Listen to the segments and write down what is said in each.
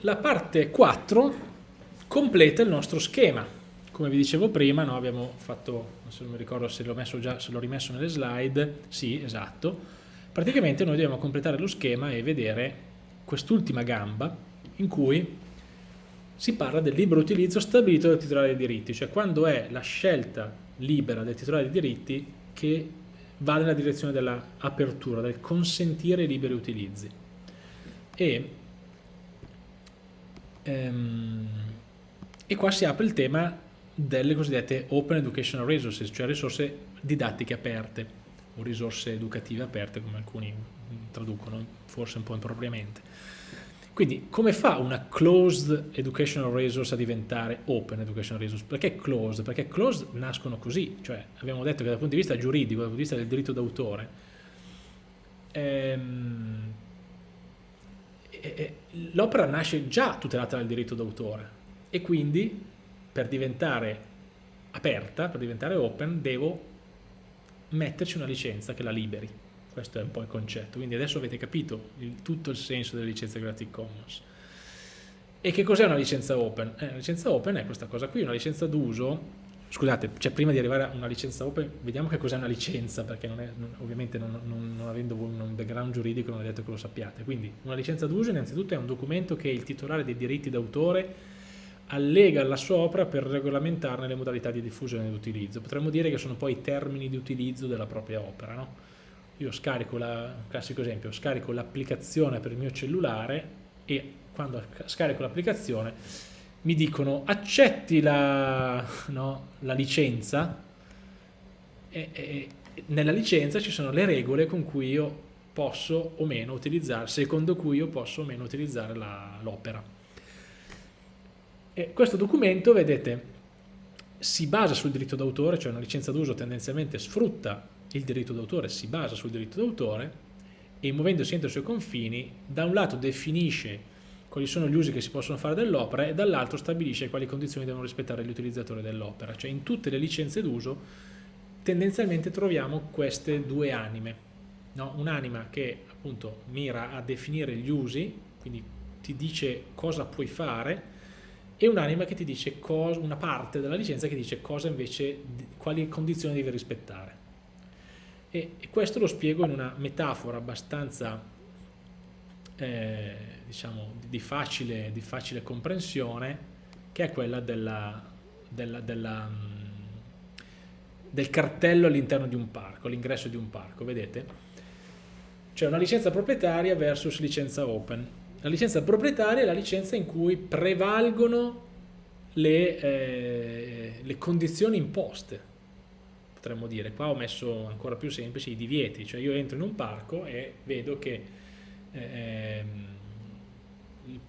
la parte 4 completa il nostro schema. Come vi dicevo prima, no, abbiamo fatto, non mi ricordo se l'ho rimesso nelle slide, sì, esatto, praticamente noi dobbiamo completare lo schema e vedere quest'ultima gamba in cui si parla del libero utilizzo stabilito dal titolare dei diritti, cioè quando è la scelta libera del titolare dei diritti che va nella direzione dell'apertura, del consentire i liberi utilizzi. E, e qua si apre il tema delle cosiddette Open Educational Resources, cioè risorse didattiche aperte o risorse educative aperte come alcuni traducono forse un po' impropriamente. Quindi come fa una closed educational resource a diventare open educational resource? Perché closed? Perché closed nascono così, cioè abbiamo detto che dal punto di vista giuridico, dal punto di vista del diritto d'autore, ehm, l'opera nasce già tutelata dal diritto d'autore e quindi per diventare aperta, per diventare open, devo metterci una licenza che la liberi. Questo è un po' il concetto. Quindi adesso avete capito il, tutto il senso delle licenze Creative Commons. E che cos'è una licenza open? Eh, una licenza open è questa cosa qui, una licenza d'uso. Scusate, cioè prima di arrivare a una licenza open, vediamo che cos'è una licenza, perché non è, non, ovviamente non, non, avendo un background giuridico non è detto che lo sappiate. Quindi una licenza d'uso innanzitutto è un documento che il titolare dei diritti d'autore allega alla sua opera per regolamentarne le modalità di diffusione ed utilizzo. Potremmo dire che sono poi i termini di utilizzo della propria opera, no? io scarico, la, classico esempio, scarico l'applicazione per il mio cellulare e quando scarico l'applicazione mi dicono accetti la, no, la licenza e, e, nella licenza ci sono le regole con cui io posso o meno utilizzare, secondo cui io posso o meno utilizzare l'opera. Questo documento, vedete, si basa sul diritto d'autore, cioè una licenza d'uso tendenzialmente sfrutta il diritto d'autore si basa sul diritto d'autore e muovendosi entro i suoi confini, da un lato definisce quali sono gli usi che si possono fare dell'opera e dall'altro stabilisce quali condizioni devono rispettare gli utilizzatori dell'opera. Cioè in tutte le licenze d'uso tendenzialmente troviamo queste due anime. No? Un'anima che appunto mira a definire gli usi, quindi ti dice cosa puoi fare, e un'anima che ti dice cosa, una parte della licenza che dice cosa invece, quali condizioni devi rispettare. E, questo lo spiego in una metafora abbastanza eh, diciamo, di, facile, di, facile, comprensione che è quella della, della, della, mm, del cartello all'interno di un parco, all'ingresso di un parco, vedete? C'è una licenza proprietaria versus licenza open. La licenza proprietaria è la licenza in cui prevalgono le, eh, le condizioni imposte potremmo dire. Qua ho messo ancora più semplice i divieti, cioè io entro in un parco e vedo che ehm,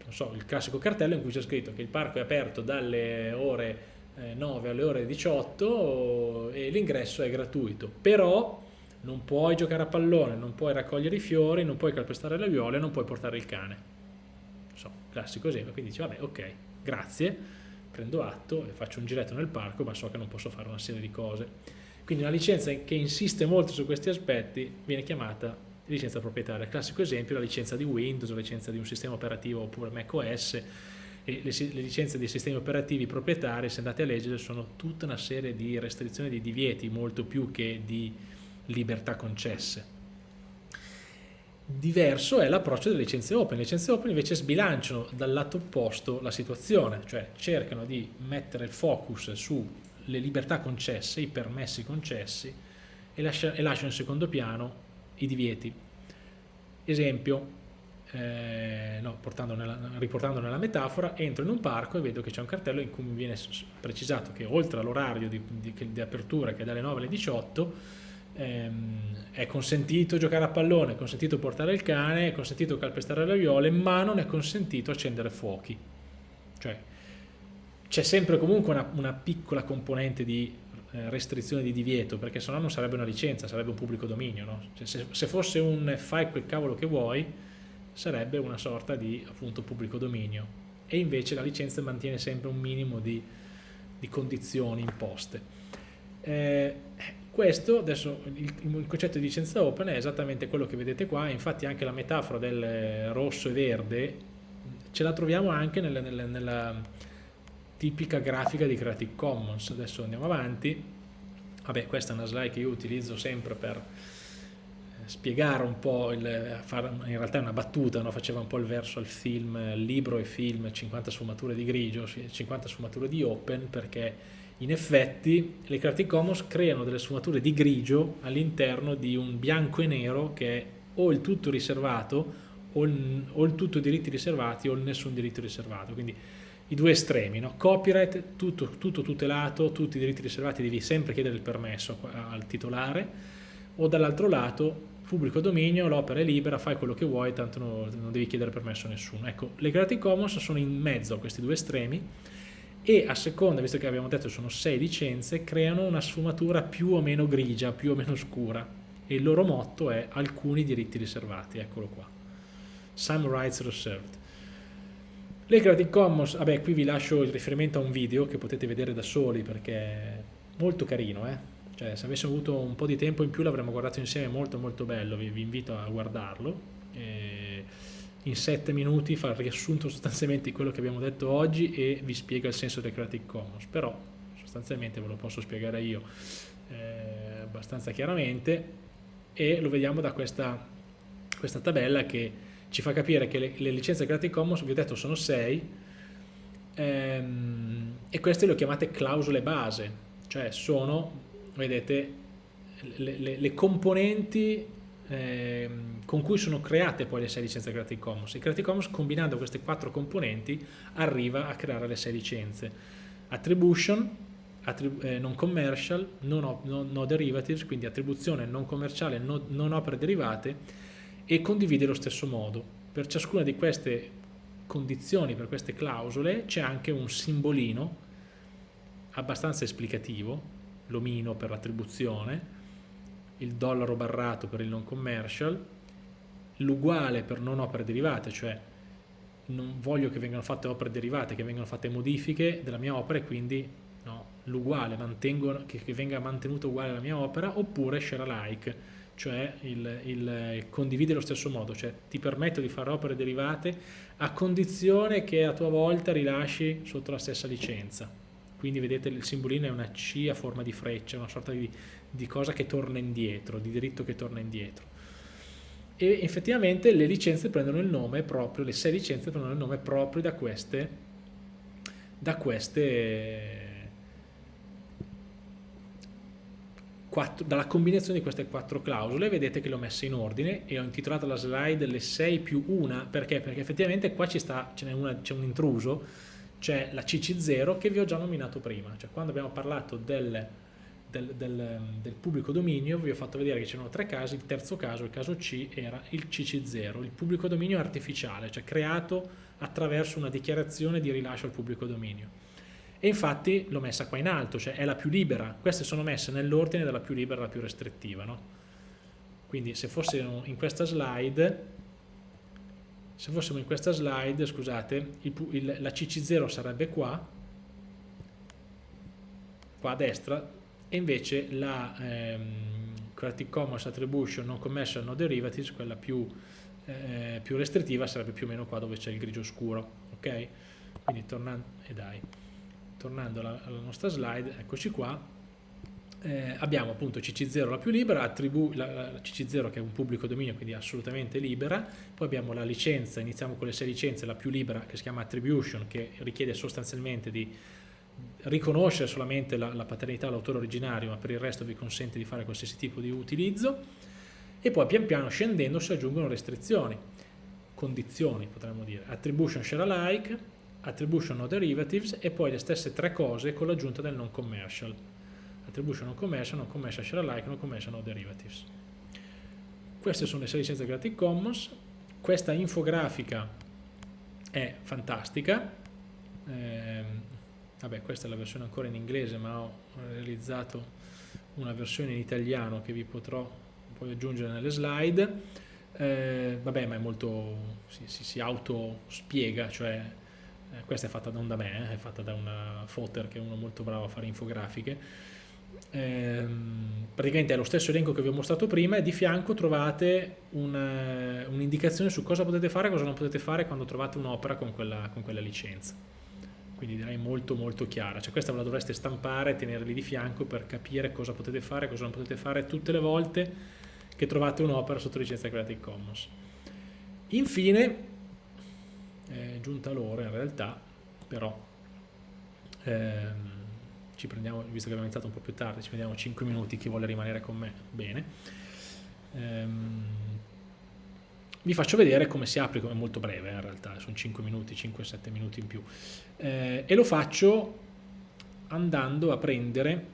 so, il classico cartello in cui c'è scritto che il parco è aperto dalle ore eh, 9 alle ore 18 e l'ingresso è gratuito, però non puoi giocare a pallone, non puoi raccogliere i fiori, non puoi calpestare le viole, non puoi portare il cane. So, classico esempio, quindi dici vabbè ok, grazie, prendo atto e faccio un giretto nel parco ma so che non posso fare una serie di cose. Quindi una licenza che insiste molto su questi aspetti viene chiamata licenza proprietaria. Classico esempio la licenza di Windows, la licenza di un sistema operativo oppure macOS, e le, le, licenze dei sistemi operativi proprietari, se andate a leggere, sono tutta una serie di restrizioni, di divieti, molto più che di libertà concesse. Diverso è l'approccio delle licenze open. Le licenze open invece sbilanciano dal lato opposto la situazione, cioè cercano di mettere il focus su le libertà concesse, i permessi concessi e, lascia, e lasciano in secondo piano i divieti. Esempio, eh, no, nella, riportando nella metafora, entro in un parco e vedo che c'è un cartello in cui mi viene precisato che oltre all'orario di, di, di, apertura che è dalle 9 alle 18 ehm, è consentito giocare a pallone, è consentito portare il cane, è consentito calpestare le viole, ma non è consentito accendere fuochi. Cioè, c'è sempre comunque una, una, piccola componente di restrizione di divieto, perché se no non sarebbe una licenza, sarebbe un pubblico dominio. No? Cioè, se, se, fosse un fai quel cavolo che vuoi, sarebbe una sorta di appunto pubblico dominio. E invece la licenza mantiene sempre un minimo di, di condizioni imposte. Eh, questo, adesso il, il, concetto di licenza open è esattamente quello che vedete qua, infatti anche la metafora del rosso e verde ce la troviamo anche nella, nella, nella tipica grafica di Creative Commons. Adesso andiamo avanti. Vabbè, questa è una slide che io utilizzo sempre per eh, spiegare un po', il, fare, in realtà è una battuta, no? faceva un po' il verso al film, libro e film, 50 sfumature di grigio, 50 sfumature di open, perché in effetti le Creative Commons creano delle sfumature di grigio all'interno di un bianco e nero che è o il tutto riservato o il, o il tutto diritti riservati o il nessun diritto riservato, quindi i due estremi, no? copyright, tutto, tutto, tutelato, tutti i diritti riservati, devi sempre chiedere il permesso al titolare, o dall'altro lato pubblico dominio, l'opera è libera, fai quello che vuoi, tanto no, non devi chiedere permesso a nessuno. Ecco, le Creative Commons sono in mezzo a questi due estremi e a seconda, visto che abbiamo detto sono sei licenze, creano una sfumatura più o meno grigia, più o meno scura e il loro motto è alcuni diritti riservati, eccolo qua. Some rights reserved. Le Creative Commons, vabbè qui vi lascio il riferimento a un video che potete vedere da soli perché è molto carino, eh? cioè se avessimo avuto un po' di tempo in più l'avremmo guardato insieme, molto molto bello, vi, vi invito a guardarlo. E in sette minuti fa il riassunto sostanzialmente di quello che abbiamo detto oggi e vi spiega il senso del Creative Commons, però sostanzialmente ve lo posso spiegare io eh, abbastanza chiaramente e lo vediamo da questa, questa tabella che ci fa capire che le, le licenze Creative Commons, vi ho detto, sono 6 ehm, e queste le ho chiamate clausole base, cioè sono, vedete, le, le, le componenti eh, con cui sono create poi le 6 licenze Creative Commons. Il Creative Commons combinando queste quattro componenti arriva a creare le 6 licenze. Attribution, attrib eh, non commercial, non, no, no, derivatives, quindi attribuzione non commerciale, no, non opere derivate e condivide lo stesso modo. Per ciascuna di queste condizioni, per queste clausole, c'è anche un simbolino abbastanza esplicativo, l'omino per l'attribuzione, il dollaro barrato per il non commercial, l'uguale per non opere derivate, cioè non voglio che vengano fatte opere derivate, che vengano fatte modifiche della mia opera e quindi no, l'uguale, che, che venga mantenuto uguale la mia opera, oppure share alike, cioè il, il, condivide lo stesso modo, cioè ti permetto di fare opere derivate a condizione che a tua volta rilasci sotto la stessa licenza. Quindi vedete il simbolino è una C a forma di freccia, una sorta di, di cosa che torna indietro, di diritto che torna indietro. E effettivamente le licenze prendono il nome proprio, le sei licenze prendono il nome proprio da queste, da queste quattro, dalla combinazione di queste quattro clausole vedete che le ho messe in ordine e ho intitolato la slide le 6 più 1 perché? Perché effettivamente qua c'è un intruso, c'è la CC0 che vi ho già nominato prima, cioè quando abbiamo parlato del, del, del, del pubblico dominio vi ho fatto vedere che c'erano tre casi, il terzo caso, il caso C, era il CC0, il pubblico dominio artificiale, cioè creato attraverso una dichiarazione di rilascio al pubblico dominio e infatti l'ho messa qua in alto, cioè è la più libera, queste sono messe nell'ordine dalla più libera alla più restrittiva, no? quindi se fossimo in questa slide, se fossimo in questa slide, scusate, il, il, la CC0 sarebbe qua, qua a destra, e invece la ehm, Creative Commons Attribution Non Commercial No Derivatives, quella più, eh, più restrittiva, sarebbe più o meno qua dove c'è il grigio scuro, ok? Quindi tornando, e dai tornando alla, alla nostra slide, eccoci qua, eh, abbiamo appunto CC0 la più libera, la, la, CC0 che è un pubblico dominio, quindi assolutamente libera, poi abbiamo la licenza, iniziamo con le sei licenze, la più libera che si chiama Attribution, che richiede sostanzialmente di riconoscere solamente la, la paternità all'autore originario, ma per il resto vi consente di fare qualsiasi tipo di utilizzo, e poi pian piano scendendo si aggiungono restrizioni, condizioni potremmo dire, Attribution Share Alike, attribution no derivatives e poi le stesse tre cose con l'aggiunta del non commercial. Attribution non commercial, non commercial share alike, non commercial no derivatives. Queste sono le sei licenze Creative Commons. Questa infografica è fantastica. Eh, vabbè questa è la versione ancora in inglese ma ho realizzato una versione in italiano che vi potrò poi aggiungere nelle slide. Eh, vabbè ma è molto si, si, si auto spiega cioè eh, questa è fatta non da me, eh, è fatta da una fotter che è uno molto bravo a fare infografiche. Ehm, praticamente è lo stesso elenco che vi ho mostrato prima e di fianco trovate un'indicazione un su cosa potete fare e cosa non potete fare quando trovate un'opera con con quella licenza. Quindi direi molto molto chiara, cioè questa ve la dovreste stampare e tenerli di fianco per capire cosa potete fare e cosa non potete fare tutte le volte che trovate un'opera sotto licenza Creative Commons. Infine, è giunta l'ora in realtà, però ehm, ci prendiamo, visto che abbiamo iniziato un po' più tardi, ci prendiamo 5 minuti, chi vuole rimanere con me, bene. Ehm, vi faccio vedere come si apre, è molto breve in realtà, sono 5 minuti, 5-7 minuti in più. Eh, e lo faccio andando a prendere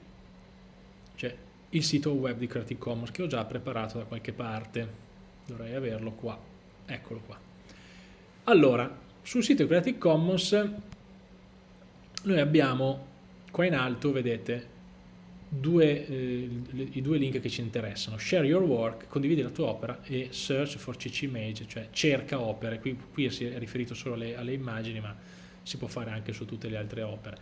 cioè, il sito web di Creative Commons che ho già preparato da qualche parte. Dovrei averlo qua, eccolo qua. Allora, sul sito Creative Commons noi abbiamo qua in alto, vedete, due, eh, i due link che ci interessano, share your work, condividi la tua opera e search for CC image, cioè cerca opere, qui, qui si è riferito solo alle, alle, immagini ma si può fare anche su tutte le altre opere.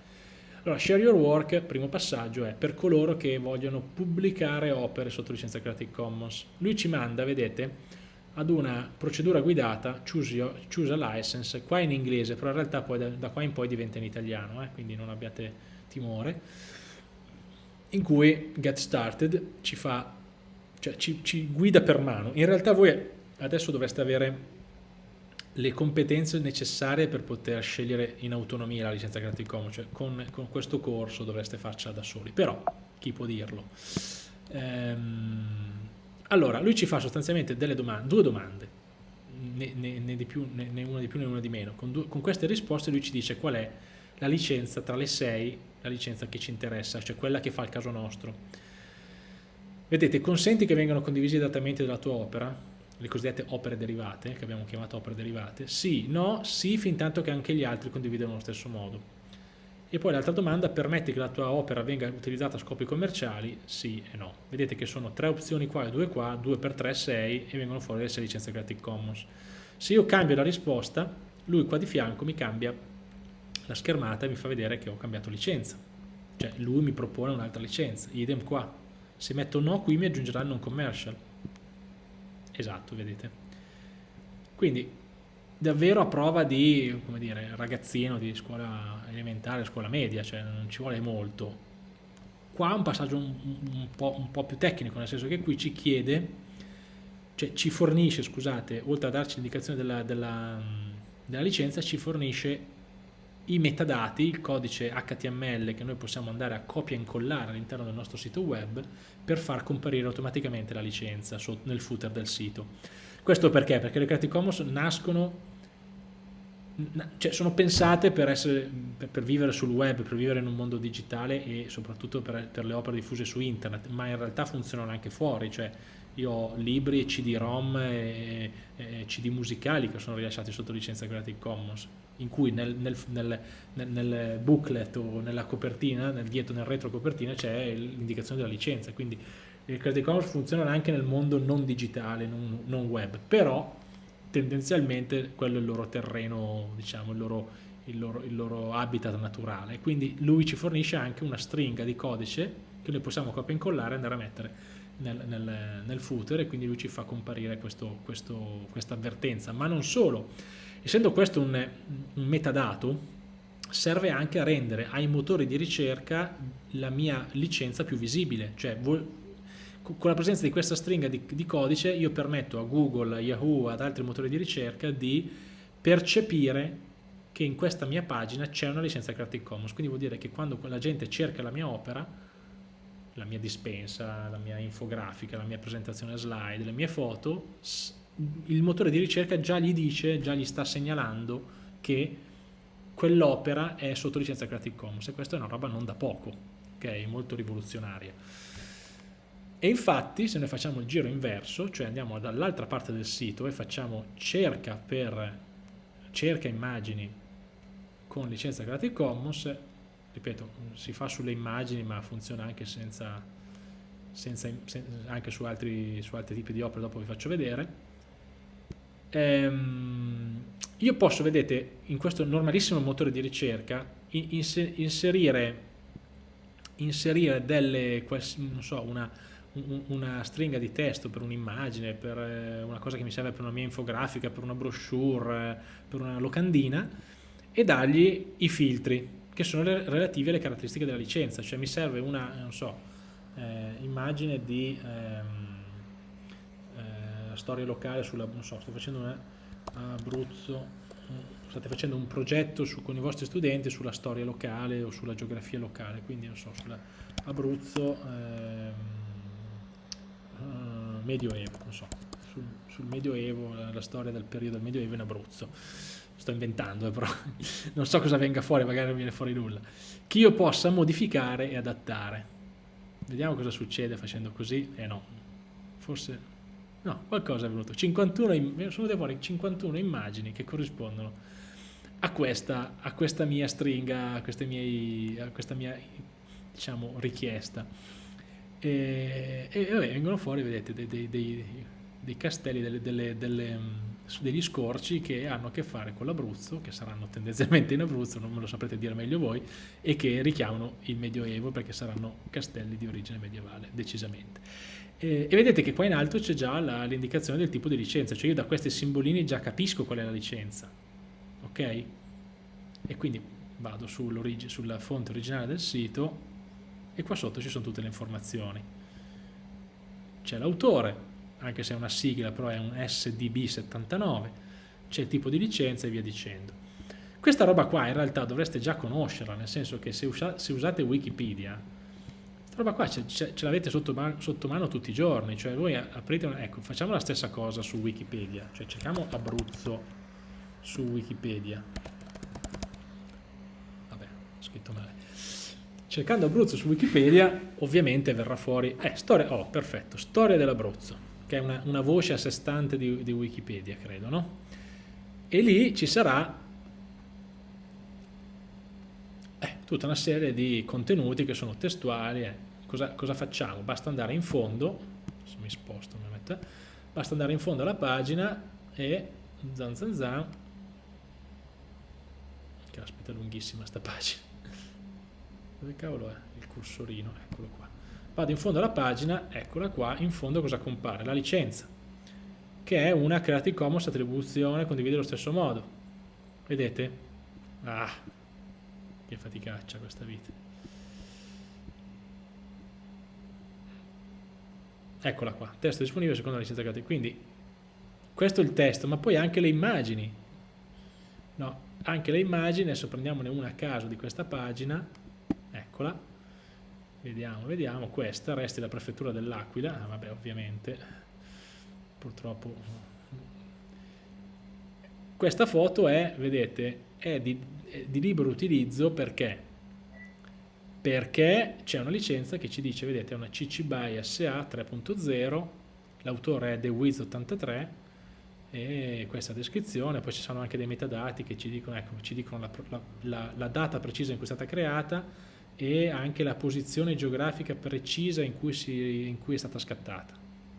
Allora, share your work, primo passaggio, è per coloro che vogliono pubblicare opere sotto licenza Creative Commons. Lui ci manda, vedete, ad una procedura guidata, choose, your, choose a license, qua in inglese, però in realtà poi da, da qua in poi diventa in italiano, eh, quindi non abbiate timore in cui Get Started ci fa, cioè ci, ci guida per mano. In realtà voi adesso dovreste avere le competenze necessarie per poter scegliere in autonomia la licenza Creative Commons, cioè con, con questo corso dovreste farcela da soli, però chi può dirlo? Ehm, allora, lui ci fa sostanzialmente domande, due domande, né, né, né, più, né, una di più né una di meno. Con, due, con queste risposte lui ci dice qual è la licenza tra le sei la licenza che ci interessa, cioè quella che fa il caso nostro. Vedete, consenti che vengano condivisi i trattamenti della tua opera, le cosiddette opere derivate, che abbiamo chiamato opere derivate? Sì, no, sì, fin tanto che anche gli altri condividano allo stesso modo. E poi l'altra domanda, permetti che la tua opera venga utilizzata a scopi commerciali? Sì e no. Vedete che sono tre opzioni qua e due qua, due per tre, sei, e vengono fuori le sei licenze Creative Commons. Se io cambio la risposta, lui qua di fianco mi cambia la schermata mi fa vedere che ho cambiato licenza cioè lui mi propone un'altra licenza idem qua se metto no qui mi aggiungerà il non commercial esatto vedete quindi davvero a prova di come dire ragazzino di scuola elementare scuola media cioè non ci vuole molto qua un passaggio un, un, po', un po' più tecnico nel senso che qui ci chiede cioè ci fornisce scusate oltre a darci l'indicazione della, della, della licenza ci fornisce i metadati, il codice HTML che noi possiamo andare a copia e incollare all'interno del nostro sito web per far comparire automaticamente la licenza nel footer del sito. Questo perché? Perché le Creative Commons nascono cioè sono pensate per, essere, per, per, vivere sul web, per vivere in un mondo digitale e soprattutto per, per, le opere diffuse su internet, ma in realtà funzionano anche fuori, cioè io ho libri, CD-ROM e, e CD musicali che sono rilasciati sotto licenza Creative Commons in cui nel, nel, nel, nel, booklet o nella copertina, nel dietro, nel retro copertina c'è l'indicazione della licenza, quindi il Creative Commons funziona anche nel mondo non digitale, non, non, web, però tendenzialmente quello è il loro terreno, diciamo, il loro, il loro, il loro habitat naturale, quindi lui ci fornisce anche una stringa di codice che noi possiamo copia e incollare e andare a mettere nel, nel, nel, footer e quindi lui ci fa comparire questo, questo, questa avvertenza, ma non solo, Essendo questo un, un metadato, serve anche a rendere ai motori di ricerca la mia licenza più visibile, cioè con la presenza di questa stringa di, di, codice io permetto a Google, a Yahoo, ad altri motori di ricerca di percepire che in questa mia pagina c'è una licenza Creative Commons, quindi vuol dire che quando la gente cerca la mia opera, la mia dispensa, la mia infografica, la mia presentazione slide, le mie foto, il motore di ricerca già gli dice, già gli sta segnalando che quell'opera è sotto licenza Creative Commons e questa è una roba non da poco, ok? Molto rivoluzionaria. E infatti se noi facciamo il giro inverso, cioè andiamo dall'altra parte del sito e facciamo cerca per cerca immagini con licenza Creative Commons, ripeto, si fa sulle immagini ma funziona anche senza, senza, anche su altri, su altri tipi di opere, dopo vi faccio vedere, ehm, io posso, vedete, in questo normalissimo motore di ricerca inserire inserire delle, non so, una, una stringa di testo per un'immagine, per eh, una cosa che mi serve per una mia infografica, per una brochure, eh, per una locandina e dargli i filtri che sono relativi alle caratteristiche della licenza, cioè mi serve una, non so, eh, immagine di ehm, eh, storia locale sulla, non so, sto facendo una Abruzzo, state facendo un progetto su, con i vostri studenti sulla storia locale o sulla geografia locale, quindi non so, sulla Abruzzo ehm, Medioevo, non so, sul, sul Medioevo, la, la, storia del periodo del Medioevo in Abruzzo. Sto inventando, eh, però non so cosa venga fuori, magari non viene fuori nulla. Che io possa modificare e adattare. Vediamo cosa succede facendo così. Eh no, forse no, qualcosa è venuto. 51, sono venute fuori 51 immagini che corrispondono a questa, a questa mia stringa, a, miei, a questa mia diciamo, richiesta. E, e vabbè, vengono fuori, vedete, dei, dei, dei, dei castelli, delle, delle, delle, degli scorci che hanno a che fare con l'Abruzzo, che saranno tendenzialmente in Abruzzo, non me lo saprete dire meglio voi, e che richiamano il Medioevo perché saranno castelli di origine medievale, decisamente. E, e vedete che qua in alto c'è già l'indicazione del tipo di licenza, cioè io da questi simbolini già capisco qual è la licenza, ok? E quindi vado sulla fonte originale del sito e qua sotto ci sono tutte le informazioni. C'è l'autore, anche se è una sigla, però è un SDB79, c'è il tipo di licenza e via dicendo. Questa roba qua in realtà dovreste già conoscerla, nel senso che se, usa, se usate Wikipedia, questa roba qua ce, ce, ce l'avete sotto, sotto, mano tutti i giorni, cioè voi aprite, una, ecco, facciamo la stessa cosa su Wikipedia, cioè cerchiamo Abruzzo su Wikipedia. Vabbè, ho scritto male. Cercando Abruzzo su Wikipedia, ovviamente verrà fuori, eh, storia, oh, perfetto, storia dell'Abruzzo che è una, una voce a sé stante di, di, Wikipedia, credo, no? E lì ci sarà eh, tutta una serie di contenuti che sono testuali. Eh. Cosa, cosa, facciamo? Basta andare in fondo, se mi sposto, metto, basta andare in fondo alla pagina e zan zan zan, che aspetta lunghissima sta pagina, dove cavolo è il cursorino? Eccolo qua vado in fondo alla pagina, eccola qua, in fondo cosa compare? La licenza, che è una Creative Commons attribuzione condivide allo stesso modo. Vedete? Ah, che faticaccia questa vita. Eccola qua, testo disponibile secondo la licenza Creative. Quindi questo è il testo, ma poi anche le immagini. No, anche le immagini, adesso prendiamone una a caso di questa pagina, eccola, Vediamo, vediamo, questa, resti la prefettura dell'Aquila, ah, vabbè ovviamente, purtroppo. Questa foto è, vedete, è di, è di libero utilizzo perché? Perché c'è una licenza che ci dice, vedete, è una CC BY SA 3.0, l'autore è TheWiz83, e questa descrizione, poi ci sono anche dei metadati che ci dicono, ecco, ci dicono la, la, la data precisa in cui è stata creata, e anche la posizione geografica precisa in cui, si, in cui, è stata scattata.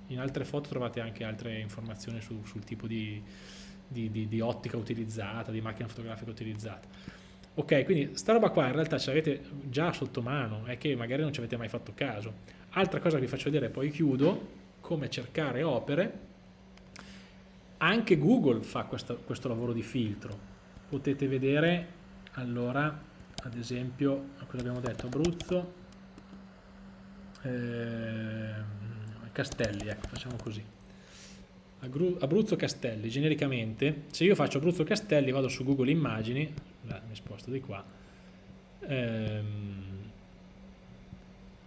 In altre foto trovate anche altre informazioni su, sul tipo di, di, di, di, ottica utilizzata, di macchina fotografica utilizzata. Ok, quindi sta roba qua in realtà ce l'avete già sotto mano, è che magari non ci avete mai fatto caso. Altra cosa che vi faccio vedere, poi chiudo, come cercare opere. Anche Google fa questo, questo lavoro di filtro. Potete vedere, allora, ad esempio, cosa abbiamo detto? Abruzzo, eh, Castelli, ecco, facciamo così. Abruzzo Castelli, genericamente, se io faccio Abruzzo Castelli vado su Google Immagini, mi sposto di qua, ehm,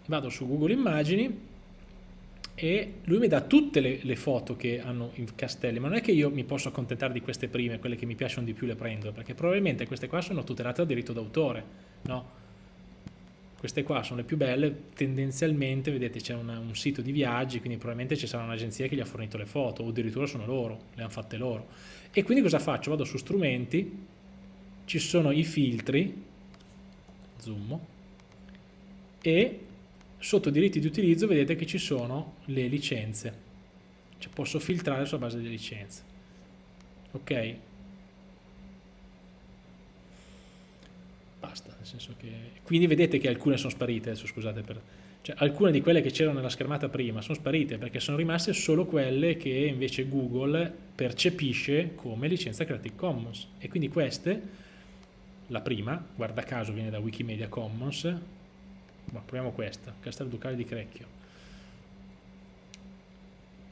vado su Google Immagini e lui mi dà tutte le, le, foto che hanno i castelli, ma non è che io mi posso accontentare di queste prime, quelle che mi piacciono di più le prendo, perché probabilmente queste qua sono tutelate dal diritto d'autore, no? Queste qua sono le più belle, tendenzialmente, vedete c'è un sito di viaggi, quindi probabilmente ci sarà un'agenzia che gli ha fornito le foto, o addirittura sono loro, le hanno fatte loro. E quindi cosa faccio? Vado su strumenti, ci sono i filtri, zoom, e sotto diritti di utilizzo vedete che ci sono le licenze. Cioè posso filtrare sulla base delle licenze. Ok? Basta, nel senso che... Quindi vedete che alcune sono sparite, adesso scusate per... Cioè, alcune di quelle che c'erano nella schermata prima sono sparite perché sono rimaste solo quelle che invece Google percepisce come licenza Creative Commons. E quindi queste, la prima, guarda caso viene da Wikimedia Commons, ma proviamo questa, Castello Ducale di Crecchio.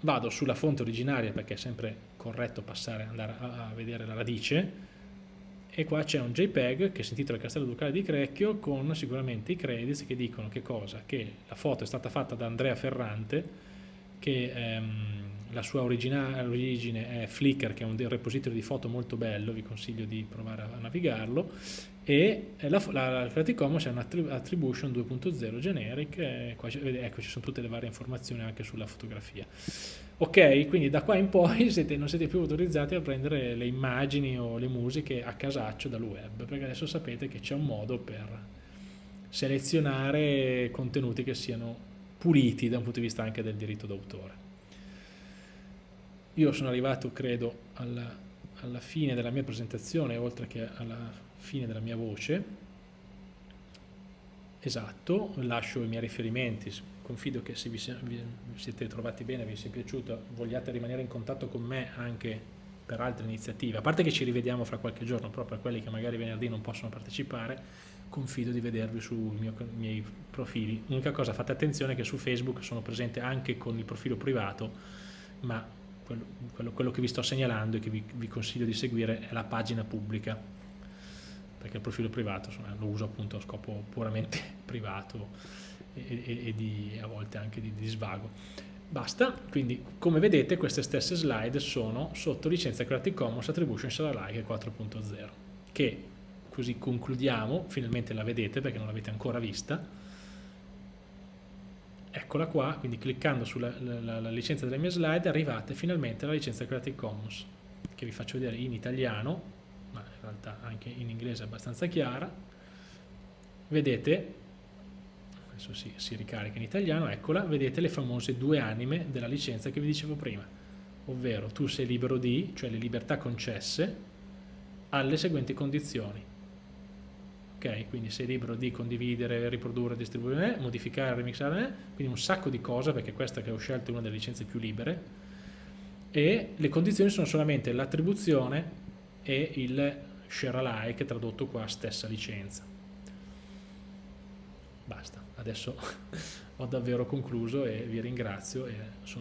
Vado sulla fonte originaria perché è sempre corretto passare, andare a, a vedere la radice, e qua c'è un JPEG che si intitola Castello Ducale di Crecchio con sicuramente i credits che dicono che cosa? Che la foto è stata fatta da Andrea Ferrante, che ehm, la sua origine è Flickr, che è un repository di foto molto bello, vi consiglio di provare a navigarlo, e la, la, la Creative Commons è un'attribution 2.0 generic, qua, ecco ci sono tutte le varie informazioni anche sulla fotografia. Ok, quindi da qua in poi siete, non siete più autorizzati a prendere le immagini o le musiche a casaccio dal web, perché adesso sapete che c'è un modo per selezionare contenuti che siano puliti da un punto di vista anche del diritto d'autore. Io sono arrivato, credo, alla, alla fine della mia presentazione, oltre che alla fine della mia voce. Esatto, lascio i miei riferimenti confido che se vi, siete trovati bene, vi sia piaciuto, vogliate rimanere in contatto con me anche per altre iniziative, a parte che ci rivediamo fra qualche giorno, proprio per quelli che magari venerdì non possono partecipare, confido di vedervi sui miei profili. L'unica cosa, fate attenzione che su Facebook sono presente anche con il profilo privato, ma quello, quello, quello che vi sto segnalando e che vi, vi, consiglio di seguire è la pagina pubblica, perché il profilo privato insomma, lo uso appunto a scopo puramente privato e, e, e di, a volte anche di, di svago. Basta, quindi come vedete queste stesse slide sono sotto licenza Creative Commons Attribution Share Alike 4.0 che così concludiamo, finalmente la vedete perché non l'avete ancora vista eccola qua, quindi cliccando sulla la, la licenza delle mie slide arrivate finalmente alla licenza Creative Commons che vi faccio vedere in italiano ma in realtà anche in inglese è abbastanza chiara vedete adesso si, si ricarica in italiano, eccola, vedete le famose due anime della licenza che vi dicevo prima, ovvero tu sei libero di, cioè le libertà concesse, alle seguenti condizioni. Ok, quindi sei libero di condividere, riprodurre, distribuire, modificare, remixare, quindi un sacco di cose, perché questa che ho scelto è una delle licenze più libere, e le condizioni sono solamente l'attribuzione e il share alike, tradotto qua stessa licenza. Basta adesso ho davvero concluso e vi ringrazio e sono